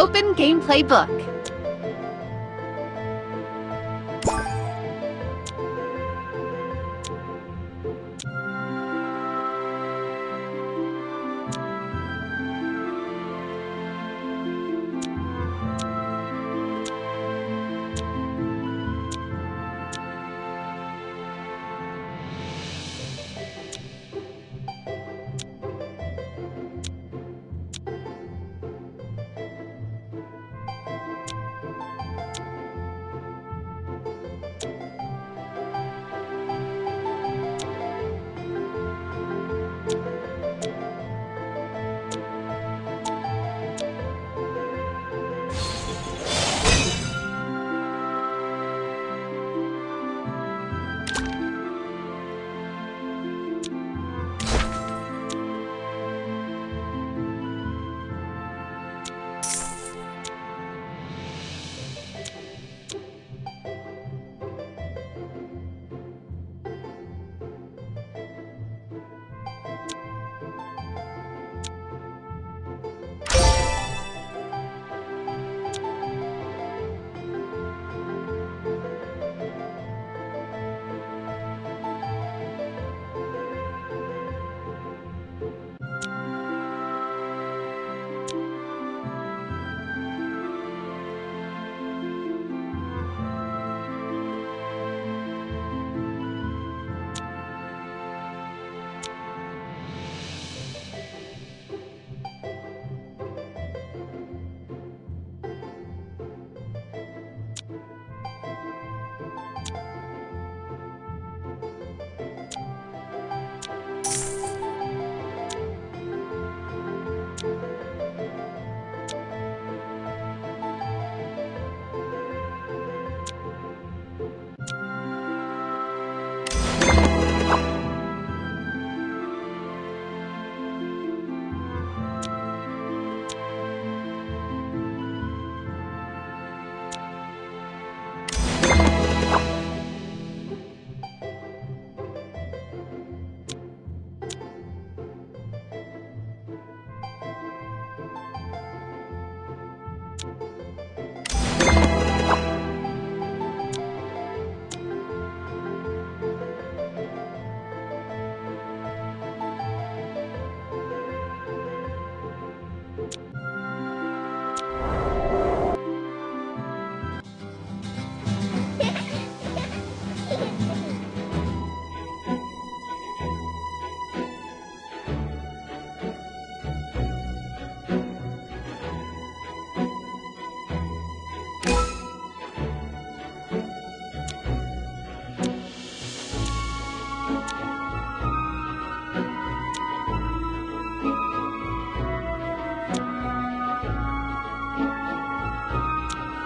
open gameplay book.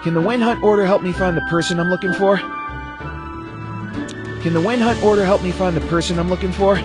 Can the Wen Hunt order help me find the person I'm looking for? Can the Wen Hunt order help me find the person I'm looking for?